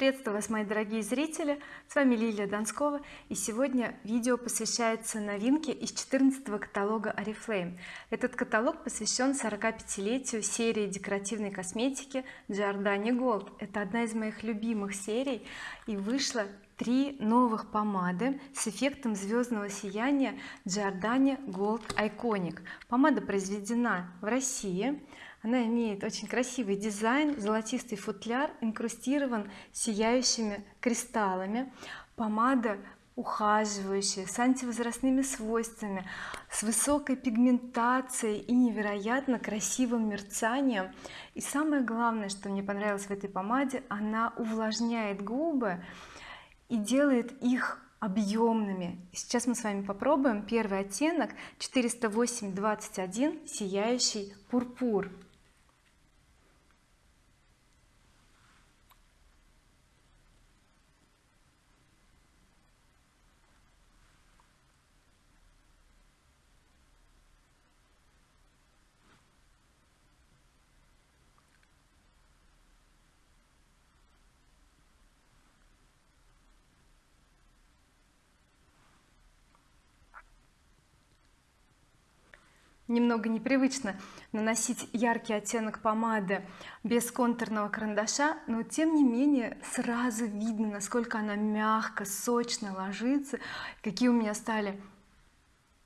приветствую вас мои дорогие зрители. С вами Лилия Донскова и сегодня видео посвящается новинке из 14 каталога oriflame. Этот каталог посвящен 45-летию серии декоративной косметики Giordani Gold. Это одна из моих любимых серий и вышла три новых помады с эффектом звездного сияния Giordani Gold Iconic. Помада произведена в России она имеет очень красивый дизайн золотистый футляр инкрустирован сияющими кристаллами. Помада ухаживающая с антивозрастными свойствами с высокой пигментацией и невероятно красивым мерцанием. И самое главное что мне понравилось в этой помаде она увлажняет губы и делает их объемными. Сейчас мы с вами попробуем первый оттенок 408 21 сияющий пурпур немного непривычно наносить яркий оттенок помады без контурного карандаша но тем не менее сразу видно насколько она мягко сочно ложится какие у меня стали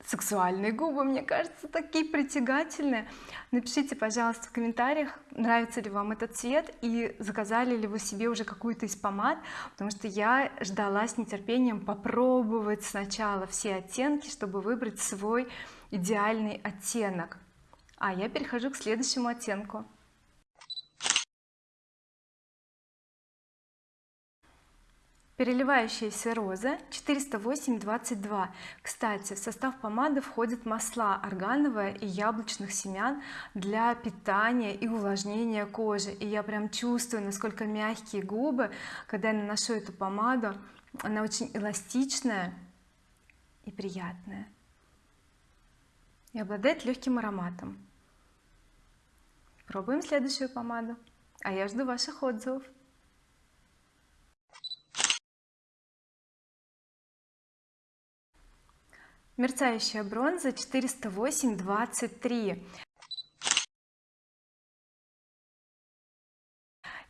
сексуальные губы мне кажется такие притягательные. Напишите пожалуйста в комментариях нравится ли вам этот цвет и заказали ли вы себе уже какую-то из помад потому что я ждала с нетерпением попробовать сначала все оттенки чтобы выбрать свой идеальный оттенок. А я перехожу к следующему оттенку переливающаяся роза 408 22 кстати в состав помады входят масла органовое и яблочных семян для питания и увлажнения кожи. И я прям чувствую насколько мягкие губы когда я наношу эту помаду она очень эластичная и приятная. И обладает легким ароматом. Пробуем следующую помаду. А я жду ваших отзывов мерцающая бронза 408 23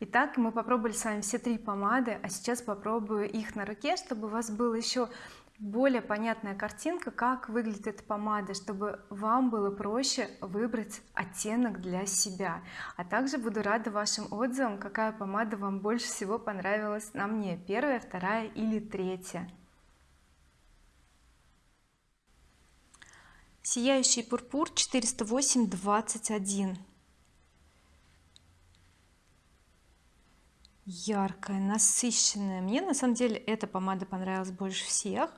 Итак, мы попробовали с вами все три помады, а сейчас попробую их на руке, чтобы у вас была еще более понятная картинка, как выглядит эта помада, чтобы вам было проще выбрать оттенок для себя. А также буду рада вашим отзывам, какая помада вам больше всего понравилась на мне, первая, вторая или третья. Сияющий пурпур 408 21 яркая насыщенная. Мне на самом деле эта помада понравилась больше всех.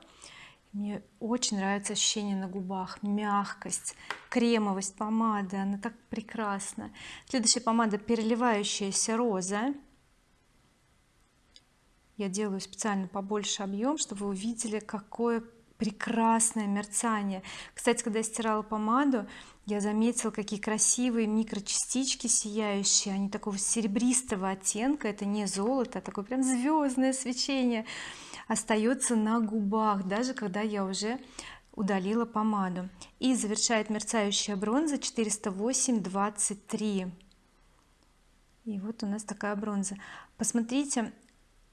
Мне очень нравится ощущение на губах. Мягкость кремовость помады она так прекрасна. Следующая помада переливающаяся роза. Я делаю специально побольше объем чтобы вы увидели какое прекрасное мерцание. Кстати когда я стирала помаду я заметила какие красивые микрочастички сияющие. Они такого серебристого оттенка. Это не золото а такое прям звездное свечение остается на губах даже когда я уже удалила помаду. И завершает мерцающая бронза 408 23 и вот у нас такая бронза. Посмотрите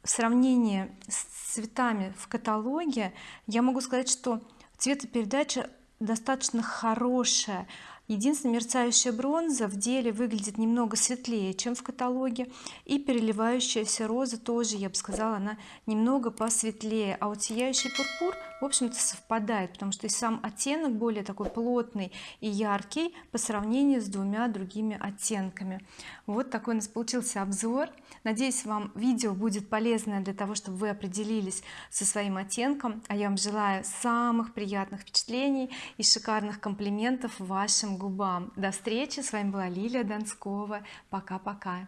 в сравнении с цветами в каталоге я могу сказать что цветопередача достаточно хорошая единственная мерцающая бронза в деле выглядит немного светлее чем в каталоге и переливающаяся роза тоже я бы сказала она немного посветлее. А вот сияющий пурпур в общем-то совпадает потому что и сам оттенок более такой плотный и яркий по сравнению с двумя другими оттенками. Вот такой у нас получился обзор. Надеюсь вам видео будет полезное для того чтобы вы определились со своим оттенком. А я вам желаю самых приятных впечатлений и шикарных комплиментов губам. До встречи. С вами была Лилия Донскова пока-пока